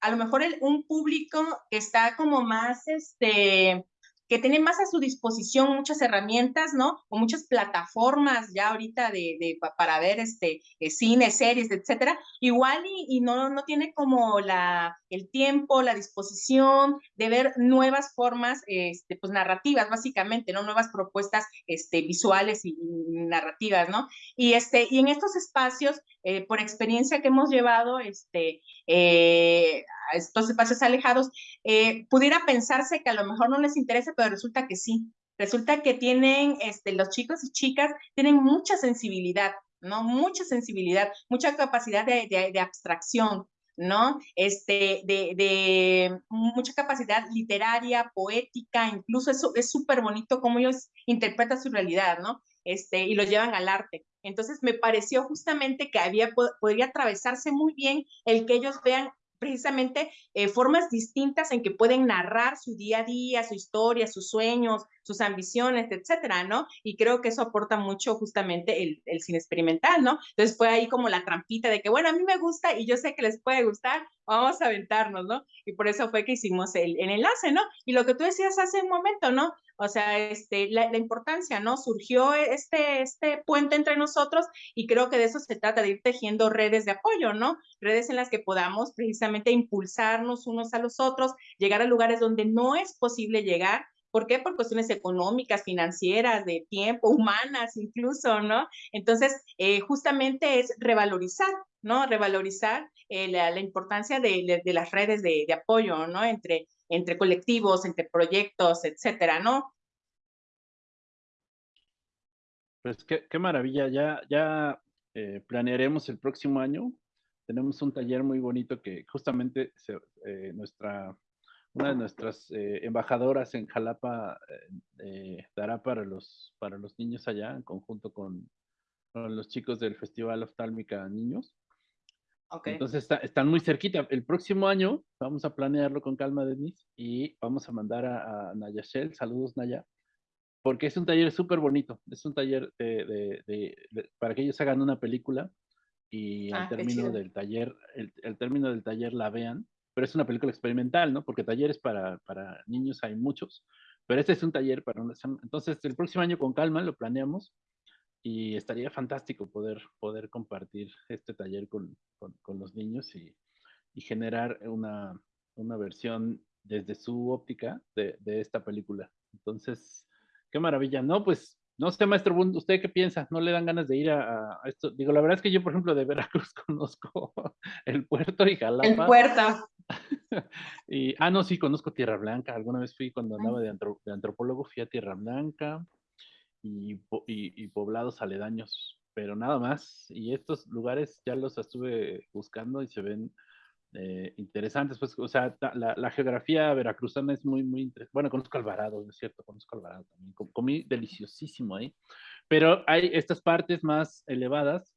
a lo mejor un público que está como más, este, que tiene más a su disposición muchas herramientas, ¿no? O muchas plataformas ya ahorita de, de para ver este, eh, cine, series, etcétera. Igual y, y, no, no tiene como la, el tiempo, la disposición de ver nuevas formas, este, pues narrativas, básicamente, ¿no? Nuevas propuestas este, visuales y, narrativas, ¿no? Y, este, y en estos espacios, eh, por experiencia que hemos llevado, este, eh, estos espacios alejados, eh, pudiera pensarse que a lo mejor no les interesa, pero resulta que sí, Resulta que tienen, este, los chicos y chicas tienen mucha sensibilidad, ¿no? Mucha sensibilidad, mucha capacidad de, de, abstracción, ¿no? Este, de, de, mucha capacidad literaria, poética, incluso eso es súper bonito cómo ellos interpretan su realidad, ¿no? Este, y lo llevan al arte. Entonces me pareció justamente que había, podría atravesarse muy bien el que ellos vean precisamente eh, formas distintas en que pueden narrar su día a día, su historia, sus sueños, sus ambiciones, etcétera, ¿no? Y creo que eso aporta mucho justamente el, cine experimental, ¿no? Entonces fue ahí como la trampita de que, bueno, a mí me gusta y yo sé que les puede gustar, vamos a aventarnos, ¿no? Y por eso fue que hicimos el, el enlace, ¿no? Y lo que tú decías hace un momento, ¿no? O sea, este, la, importancia, ¿no? Surgió este, este puente entre nosotros y creo que de eso se trata, de ir tejiendo redes de apoyo, ¿no? Redes en las que podamos precisamente impulsarnos unos a los otros, llegar a lugares donde no es posible llegar. ¿Por qué? Por cuestiones económicas, financieras, de tiempo, humanas incluso, ¿no? Entonces, eh, justamente es revalorizar, ¿no? Revalorizar eh, la, importancia de las redes de, de apoyo, ¿no? Entre, entre colectivos, entre proyectos, etcétera, ¿no? Pues qué, maravilla, ya, ya eh, planearemos el próximo año. Tenemos un taller muy bonito que justamente eh, nuestra, una de nuestras eh, embajadoras en Jalapa dará para los, para los niños allá, en conjunto con, con los chicos del Festival Oftálmica Niños. Okay. Entonces está, están muy cerquita. El próximo año vamos a planearlo con calma, Denise, y vamos a mandar a, a Naya Shell, saludos Naya, porque es un taller súper bonito. Es un taller de, de, de, de, para que ellos hagan una película y ah, al término del taller, el, el, término del taller la vean, pero es una película experimental, ¿no? Porque talleres para, para niños hay muchos, pero este es un taller para una... Entonces, el próximo año con calma lo planeamos y estaría fantástico poder, poder compartir este taller con, con, con los niños y, y generar una, una, versión desde su óptica de, de, esta película. Entonces, qué maravilla. No, pues, no sé, maestro Bund, ¿usted qué piensa? ¿No le dan ganas de ir a, a, esto? Digo, la verdad es que yo, por ejemplo, de Veracruz conozco el puerto y Jalapa. El puerto. y, ah, no, sí, conozco Tierra Blanca. Alguna vez fui cuando andaba de, antro, de antropólogo, fui a Tierra Blanca y, poblados aledaños, pero nada más. Y estos lugares ya los estuve buscando y se ven eh, interesantes. Pues, o sea, la, geografía veracruzana es muy, muy interesante. Bueno, conozco Alvarado, es cierto, conozco Alvarado también. Comí deliciosísimo ahí. Pero hay estas partes más elevadas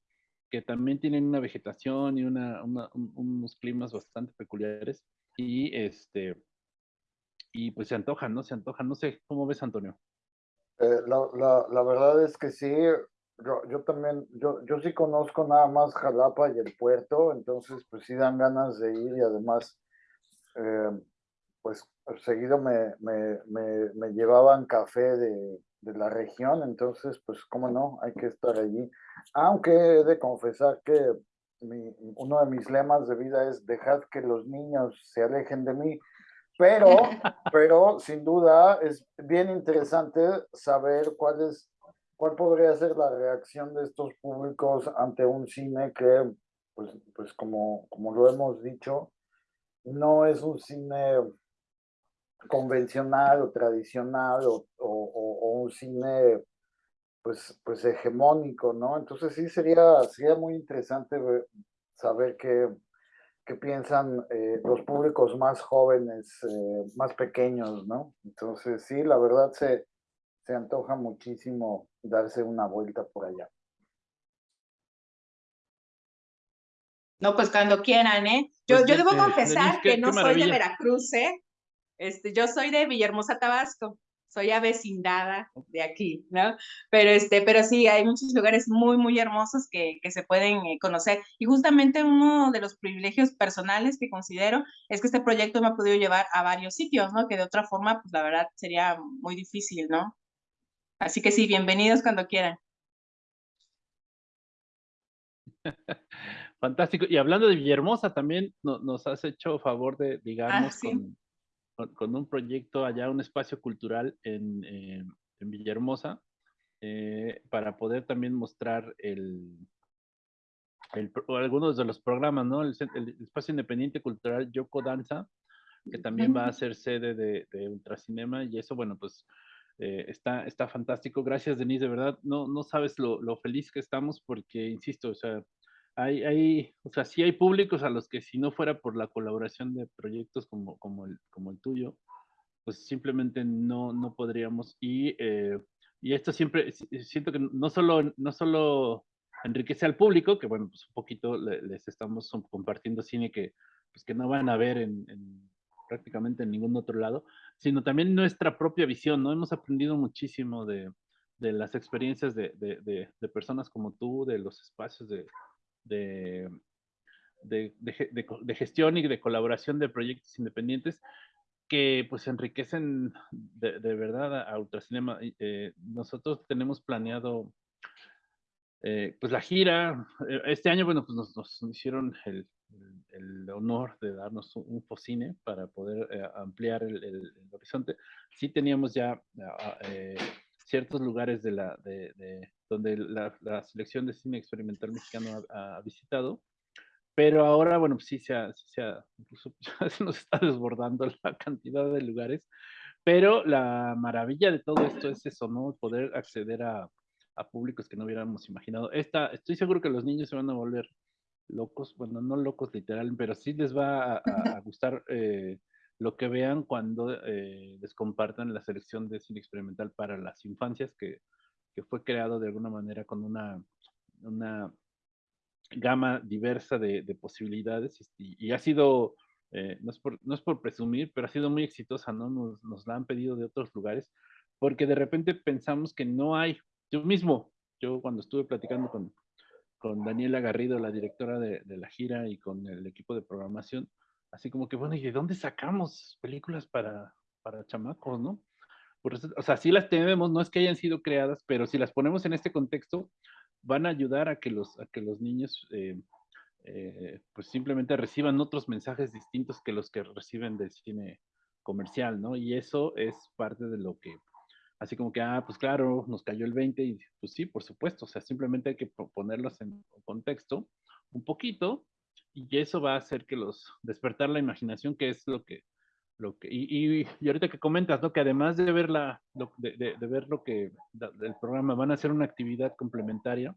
que también tienen una vegetación y unos climas bastante peculiares. Y este. Y pues se antojan, ¿no? Se antojan. No sé, ¿cómo ves, Antonio? Eh, la, la, la, verdad es que sí, yo, yo también, yo, yo sí conozco nada más Jalapa y el puerto, entonces pues sí dan ganas de ir y además, eh, pues seguido me, me, me, me, llevaban café de, de la región, entonces pues cómo no, hay que estar allí. Aunque he de confesar que mi, uno de mis lemas de vida es dejad que los niños se alejen de mí, pero, pero sin duda es bien interesante saber cuál es, cuál podría ser la reacción de estos públicos ante un cine que, pues, pues como, como lo hemos dicho, no es un cine convencional o tradicional o, o, o un cine pues, pues hegemónico, ¿no? Entonces sí sería, sería muy interesante saber que que piensan eh, los públicos más jóvenes, eh, más pequeños, ¿no? Entonces, sí, la verdad se, se antoja muchísimo darse una vuelta por allá. No, pues cuando quieran, ¿eh? Yo, pues yo debo confesar que no soy de Veracruz, ¿eh? Este, yo soy de Villahermosa, Tabasco soy avecindada de aquí, ¿no? Pero, este, pero sí, hay muchos lugares muy, muy hermosos que, que se pueden eh, conocer. Y justamente uno de los privilegios personales que considero es que este proyecto me ha podido llevar a varios sitios, ¿no? Que de otra forma, pues la verdad sería muy difícil, ¿no? Así que sí, bienvenidos cuando quieran. Fantástico. Y hablando de Villahermosa, también no, nos has hecho favor de ligarnos ah, sí. con, con, un proyecto allá, un espacio cultural en, eh, en Villahermosa, eh, para poder también mostrar el, el, algunos de los programas, ¿no? El, el, espacio independiente cultural Yoko Danza, que también va a ser sede de, de Ultracinema, y eso, bueno, pues eh, está, está fantástico. Gracias, Denise, de verdad. No, no sabes lo, lo feliz que estamos porque, insisto, o sea, hay, hay, o sea, sí hay públicos a los que si no fuera por la colaboración de proyectos como, como, el, como el tuyo, pues simplemente no, no podríamos. Y, eh, y esto siempre, siento que no solo, no solo enriquece al público, que bueno, pues un poquito les estamos compartiendo cine que, pues que no van a ver en, prácticamente en ningún otro lado, sino también nuestra propia visión, ¿no? Hemos aprendido muchísimo de, de las experiencias de, de, de, personas como tú, de los espacios de, de, gestión y de colaboración de proyectos independientes que pues enriquecen de, verdad a Ultracinema. Eh, nosotros tenemos planeado eh, pues la gira, eh, este año, bueno, pues nos, hicieron el, el, honor de darnos un, focine para poder eh, ampliar el, horizonte. Sí teníamos ya ah, ciertos lugares de la, de, donde la, selección de cine experimental mexicano ha, visitado, pero ahora, bueno, pues sí se ha, se incluso nos está desbordando la cantidad de lugares, pero la maravilla de todo esto es eso, ¿no? Poder acceder a a públicos que no hubiéramos imaginado. Esta, estoy seguro que los niños se van a volver locos, bueno, no locos literal, pero sí les va a, gustar eh, lo que vean cuando eh, les compartan la selección de cine experimental para las infancias, que, que fue creado de alguna manera con una, una gama diversa de, de posibilidades y, ha sido, eh, no, es por, no, es por, presumir, pero ha sido muy exitosa, ¿no? Nos, nos la han pedido de otros lugares, porque de repente pensamos que no hay yo mismo, yo cuando estuve platicando con, con Daniela Garrido, la directora de, la gira, y con el equipo de programación, así como que, bueno, ¿y de dónde sacamos películas para, para chamacos, no? O sea, sí las tenemos, no es que hayan sido creadas, pero si las ponemos en este contexto, van a ayudar a que los, a que los niños, eh, eh, pues simplemente reciban otros mensajes distintos que los que reciben del cine comercial, ¿no? Y eso es parte de lo que así como que, ah, pues claro, nos cayó el 20 y pues sí, por supuesto, o sea, simplemente hay que ponerlos en contexto un poquito y eso va a hacer que los, despertar la imaginación, que es lo que, lo que, y, y, ahorita que comentas, ¿no? Que además de ver, la, de, de, ver lo que, del programa, van a hacer una actividad complementaria,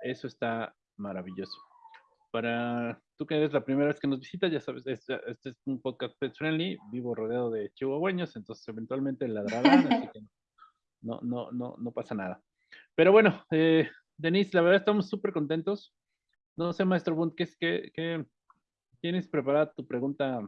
eso está maravilloso. Para tú que eres la primera vez que nos visitas, ya sabes, este, es un podcast pet friendly, vivo rodeado de chihuahueños, entonces eventualmente ladrarán, así que no, no, no, no pasa nada. Pero bueno, eh, Denise, la verdad estamos súper contentos. No sé, maestro Bunt, ¿qué es que, tienes preparada tu pregunta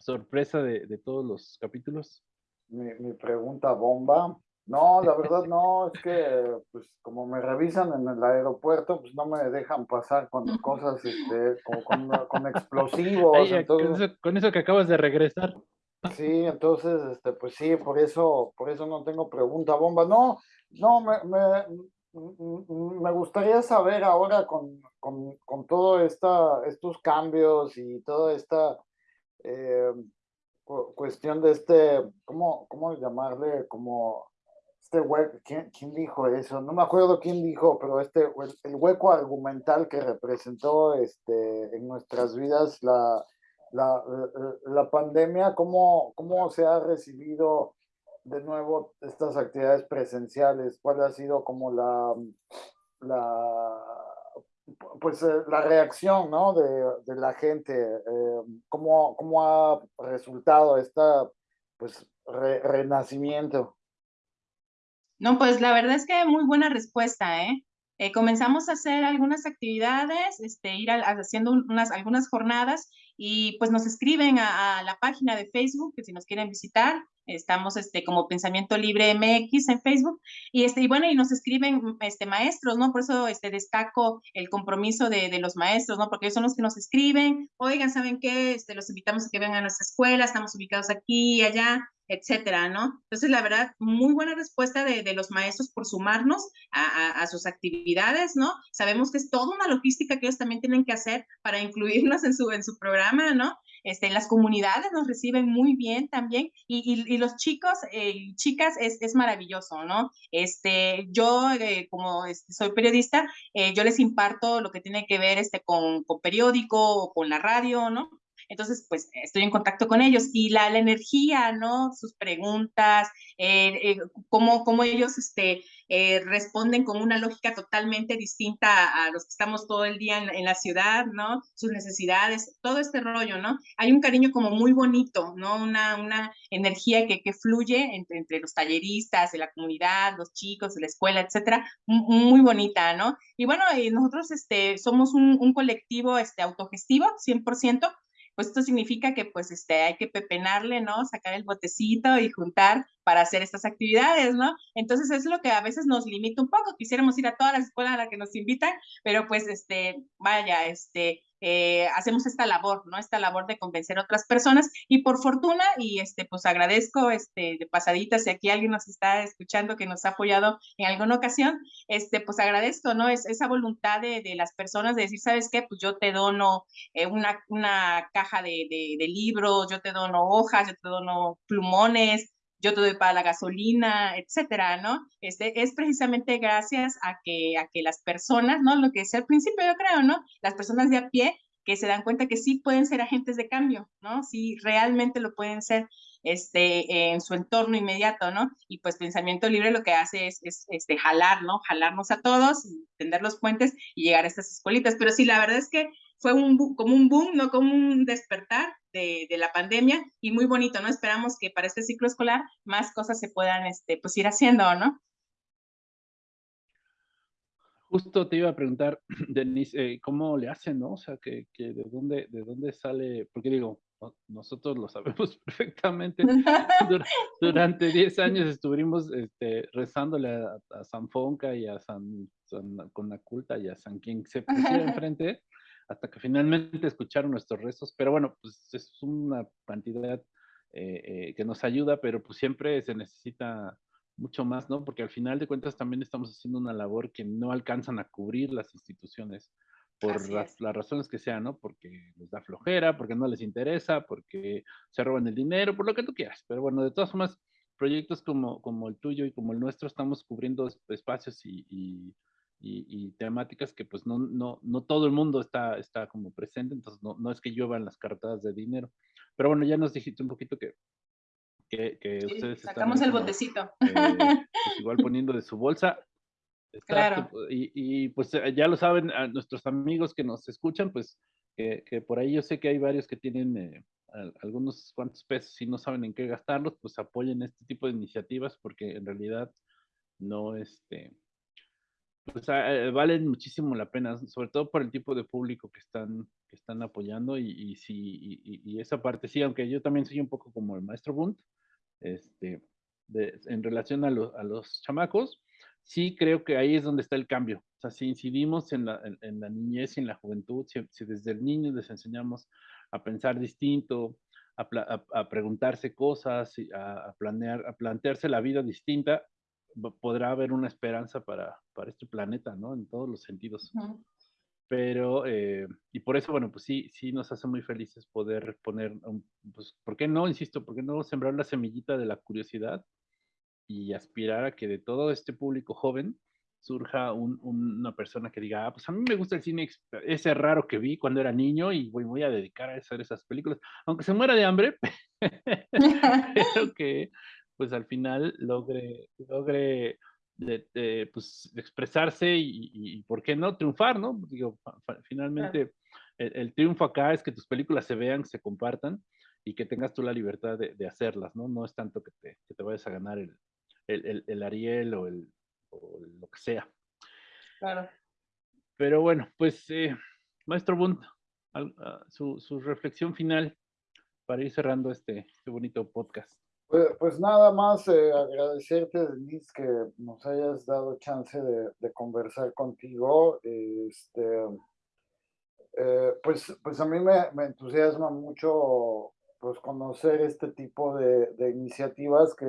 sorpresa de, de todos los capítulos? Mi, mi pregunta bomba. No, la verdad no, es que pues como me revisan en el aeropuerto, pues no me dejan pasar con cosas, este, como con, explosivos. con, eso, que acabas de regresar. Sí, entonces, este, pues sí, por eso, por eso no tengo pregunta bomba. No, no, me, me, me gustaría saber ahora con, con, con todo esta, estos cambios y toda esta eh, cuestión de este, ¿cómo, cómo llamarle? Como este hueco, ¿quién, ¿quién, dijo eso? No me acuerdo quién dijo, pero este, el, hueco argumental que representó este, en nuestras vidas la, la, la, pandemia, ¿cómo, ¿cómo se ha recibido de nuevo estas actividades presenciales? ¿Cuál ha sido como la, la pues eh, la reacción ¿no? de, de la gente? Eh, ¿cómo, ¿Cómo ha resultado esta pues renacimiento? No, pues la verdad es que muy buena respuesta, ¿eh? eh comenzamos a hacer algunas actividades, este, ir haciendo unas, algunas jornadas y pues nos escriben a, la página de Facebook, que si nos quieren visitar, estamos este, como Pensamiento Libre MX en Facebook, y, este, y bueno, y nos escriben este, maestros, ¿no? Por eso este, destaco el compromiso de, de los maestros, ¿no? Porque ellos son los que nos escriben, oigan, ¿saben qué? Este, los invitamos a que vengan a nuestra escuela, estamos ubicados aquí y allá, etcétera, ¿no? Entonces, la verdad, muy buena respuesta de, de los maestros por sumarnos a, a, sus actividades, ¿no? Sabemos que es toda una logística que ellos también tienen que hacer para incluirnos en su, en su programa, ¿no? Este, las comunidades nos reciben muy bien también y, los chicos eh, y chicas es, es, maravilloso, ¿no? Este, yo, eh, como este, soy periodista, eh, yo les imparto lo que tiene que ver este, con, con periódico o con la radio, ¿no? Entonces, pues estoy en contacto con ellos y la, la energía, ¿no? Sus preguntas, eh, eh, cómo, cómo, ellos este, eh, responden con una lógica totalmente distinta a, los que estamos todo el día en, la ciudad, ¿no? Sus necesidades, todo este rollo, ¿no? Hay un cariño como muy bonito, ¿no? Una, una energía que, que fluye entre, entre, los talleristas, de la comunidad, los chicos, de la escuela, etcétera, muy bonita, ¿no? Y bueno, nosotros este, somos un, un colectivo este, autogestivo, 100%, pues esto significa que pues este, hay que pepenarle, ¿no? Sacar el botecito y juntar para hacer estas actividades, ¿no? Entonces es lo que a veces nos limita un poco. Quisiéramos ir a todas las escuelas a las que nos invitan, pero pues este, vaya, este, eh, hacemos esta labor, ¿no? Esta labor de convencer a otras personas y por fortuna, y este, pues agradezco este, de pasadita si aquí alguien nos está escuchando que nos ha apoyado en alguna ocasión, este, pues agradezco, ¿no? Es, esa voluntad de, de las personas de decir, ¿sabes qué? Pues yo te dono eh, una, una caja de, de, de libros, yo te dono hojas, yo te dono plumones, yo te doy para la gasolina, etcétera, ¿no? Este, es precisamente gracias a que, a que las personas, ¿no? Lo que es al principio yo creo, ¿no? Las personas de a pie que se dan cuenta que sí pueden ser agentes de cambio, ¿no? Sí, realmente lo pueden ser este, en su entorno inmediato, ¿no? Y pues pensamiento libre lo que hace es, es este, jalar, ¿no? Jalarnos a todos, tender los puentes y llegar a estas escuelitas. Pero sí, la verdad es que fue un, como un boom, ¿no? Como un despertar de, de, la pandemia y muy bonito, ¿no? Esperamos que para este ciclo escolar más cosas se puedan, este, pues ir haciendo, ¿no? Justo te iba a preguntar, Denise, eh, ¿cómo le hacen, no? O sea, que, que de, dónde, de dónde sale, porque digo, nosotros lo sabemos perfectamente. durante 10 años estuvimos este, rezándole a, a, San Fonca y a San, San Conaculta y a San quien se pusiera enfrente hasta que finalmente escucharon nuestros rezos. Pero bueno, pues es una cantidad eh, eh, que nos ayuda, pero pues siempre se necesita mucho más, ¿no? Porque al final de cuentas también estamos haciendo una labor que no alcanzan a cubrir las instituciones por las, las, razones que sean, ¿no? Porque les da flojera, porque no les interesa, porque se roban el dinero, por lo que tú quieras. Pero bueno, de todas formas, proyectos como, como el tuyo y como el nuestro estamos cubriendo espacios y, y y, temáticas que pues no, no, no todo el mundo está, está como presente, entonces no, no es que lluevan las cartas de dinero. Pero bueno, ya nos dijiste un poquito que, que, que sí, ustedes sacamos están el botecito. Eh, pues igual poniendo de su bolsa. Claro. Y, y, pues eh, ya lo saben a nuestros amigos que nos escuchan, pues que, que por ahí yo sé que hay varios que tienen eh, algunos cuantos pesos y no saben en qué gastarlos, pues apoyen este tipo de iniciativas porque en realidad no, este, pues valen muchísimo la pena, sobre todo por el tipo de público que están, que están apoyando y, y sí, y, esa parte sí, aunque yo también soy un poco como el maestro Bunt, este, de, en relación a, lo, a, los chamacos, sí creo que ahí es donde está el cambio. O sea, si incidimos en la, en, la niñez y en la juventud, si, desde el niño les enseñamos a pensar distinto, a, a, a preguntarse cosas, a, planear, a plantearse la vida distinta, podrá haber una esperanza para, para este planeta, ¿no? En todos los sentidos. Uh -huh. Pero, eh, y por eso, bueno, pues sí, sí nos hace muy felices poder poner, un, pues, ¿por qué no, insisto, por qué no sembrar la semillita de la curiosidad y aspirar a que de todo este público joven surja un, un, una persona que diga, ah, pues a mí me gusta el cine ese raro que vi cuando era niño y voy, voy a dedicar a hacer esas películas, aunque se muera de hambre, pero que, pues al final logre, logre de, de, pues, expresarse y, y, ¿por qué no? Triunfar, ¿no? Digo, finalmente el, el, triunfo acá es que tus películas se vean, se compartan y que tengas tú la libertad de, de hacerlas, ¿no? No es tanto que te, que te vayas a ganar el, el, el Ariel o, el, o lo que sea. Claro. Pero bueno, pues, eh, Maestro Bunt, su, su reflexión final para ir cerrando este, este bonito podcast. Pues, pues, nada más eh, agradecerte, Denise, que nos hayas dado chance de, conversar contigo. Este, eh, pues, pues a mí me, entusiasma mucho pues, conocer este tipo de, iniciativas que,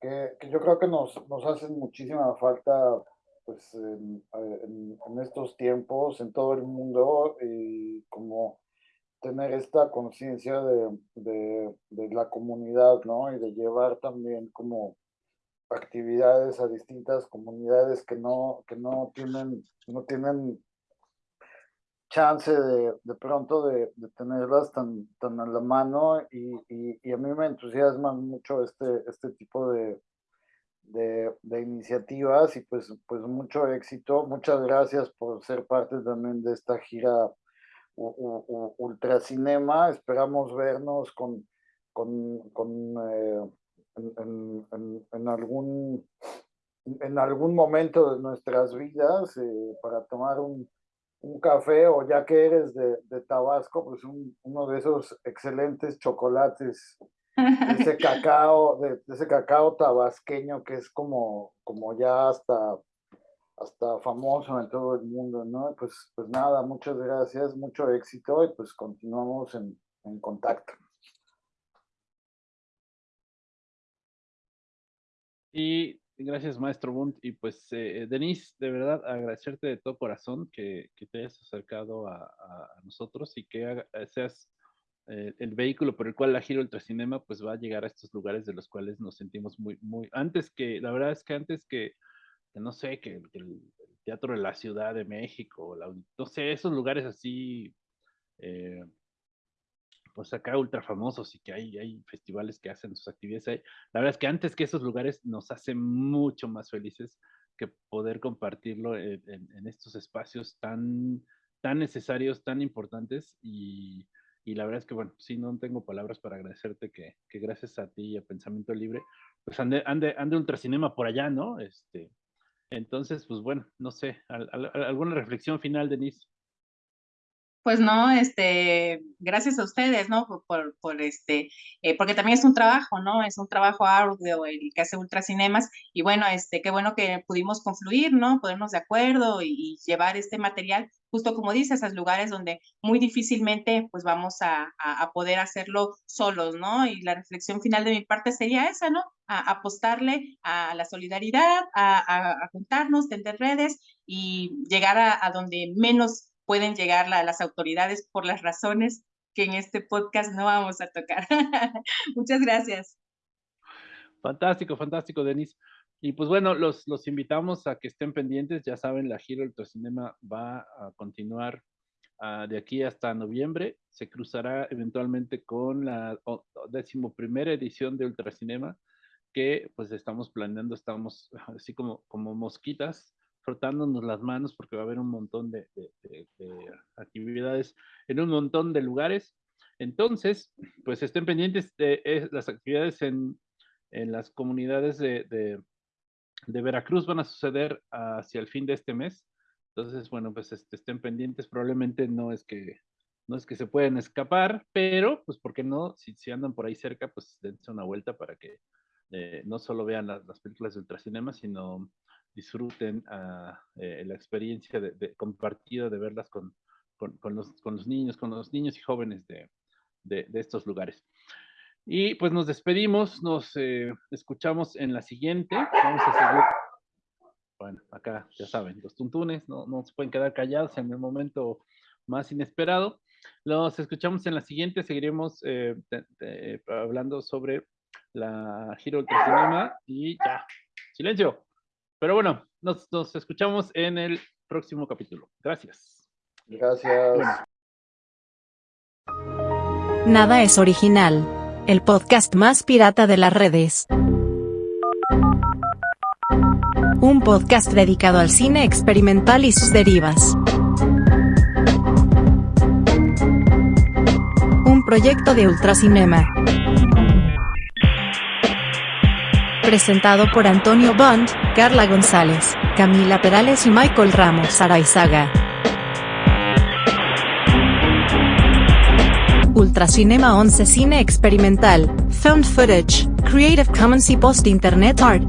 que, yo creo que nos, nos hacen muchísima falta pues, en, en, en estos tiempos, en todo el mundo, y como tener esta conciencia de, de, la comunidad, ¿no? Y de llevar también como actividades a distintas comunidades que no, que no tienen, no tienen chance de, de pronto de, tenerlas tan, tan a la mano y, y, a mí me entusiasma mucho este, este tipo de, de, de, iniciativas y pues, pues mucho éxito. Muchas gracias por ser parte también de esta gira Ultracinema. Esperamos vernos con, con, con eh, en, en, en, algún, en algún momento de nuestras vidas eh, para tomar un, un, café o ya que eres de, de Tabasco, pues un, uno de esos excelentes chocolates de ese cacao, de, de, ese cacao tabasqueño que es como, como ya hasta, hasta famoso en todo el mundo, ¿no? Pues, pues nada, muchas gracias, mucho éxito y pues continuamos en, en contacto. Y gracias, maestro Bunt. Y pues, eh, Denise, de verdad, agradecerte de todo corazón que, que te hayas acercado a, a, nosotros y que haga, seas eh, el vehículo por el cual la Giro Ultracinema pues va a llegar a estos lugares de los cuales nos sentimos muy, muy, antes que, la verdad es que antes que, que no sé, que, el, Teatro de la Ciudad de México, la, no sé, esos lugares así, eh, pues acá ultra famosos y que hay, hay festivales que hacen sus actividades ahí. La verdad es que antes que esos lugares nos hace mucho más felices que poder compartirlo en estos espacios tan, tan necesarios, tan importantes y, y la verdad es que, bueno, sí, no tengo palabras para agradecerte que, que gracias a ti y a Pensamiento Libre, pues ande, ande, ande Ultracinema por allá, ¿no? Este, entonces, pues bueno, no sé, al, al, ¿alguna reflexión final, Denise? Pues no, este, gracias a ustedes, ¿no? Por, por, este, eh, porque también es un trabajo, ¿no? Es un trabajo arduo el que hace Ultracinemas y bueno, este, qué bueno que pudimos confluir, ¿no? Ponernos de acuerdo y, llevar este material justo como dices, a lugares donde muy difícilmente pues vamos a, a, a, poder hacerlo solos, ¿no? Y la reflexión final de mi parte sería esa, ¿no? A, apostarle a la solidaridad, a, a juntarnos, tender redes y llegar a, donde menos pueden llegar la, las autoridades por las razones que en este podcast no vamos a tocar. Muchas gracias. Fantástico, fantástico, Denise. Y pues bueno, los, los invitamos a que estén pendientes. Ya saben, la gira Ultracinema va a continuar uh, de aquí hasta noviembre. Se cruzará eventualmente con la decimoprimera edición de Ultracinema, que pues estamos planeando, estamos así como, como mosquitas, frotándonos las manos porque va a haber un montón de, de, de, de actividades en un montón de lugares. Entonces, pues estén pendientes de, de las actividades en, en las comunidades de, Veracruz van a suceder hacia el fin de este mes. Entonces, bueno, pues este, estén pendientes. Probablemente no es que no es que se pueden escapar, pero pues ¿por qué no? Si, si andan por ahí cerca, pues dense una vuelta para que eh, no solo vean las, las, películas de ultracinema, sino disfruten uh, eh, la experiencia de, compartida de verlas con, con, los, con, los, niños, con los niños y jóvenes de, de estos lugares. Y pues nos despedimos, nos eh, escuchamos en la siguiente. Vamos a seguir. Bueno, acá ya saben, los tuntunes no, no se pueden quedar callados en el momento más inesperado. Los escuchamos en la siguiente, seguiremos eh, hablando sobre la Giro Ultracinema y ya, silencio. Pero bueno, nos, nos escuchamos en el próximo capítulo. Gracias. Gracias. Bueno. Nada es original el podcast más pirata de las redes. Un podcast dedicado al cine experimental y sus derivas. Un proyecto de Ultracinema. Presentado por Antonio Bond, Carla González, Camila Perales y Michael Ramos Araizaga. Ultracinema 11 Cine Experimental, Found Footage, Creative Commons y Post Internet Art.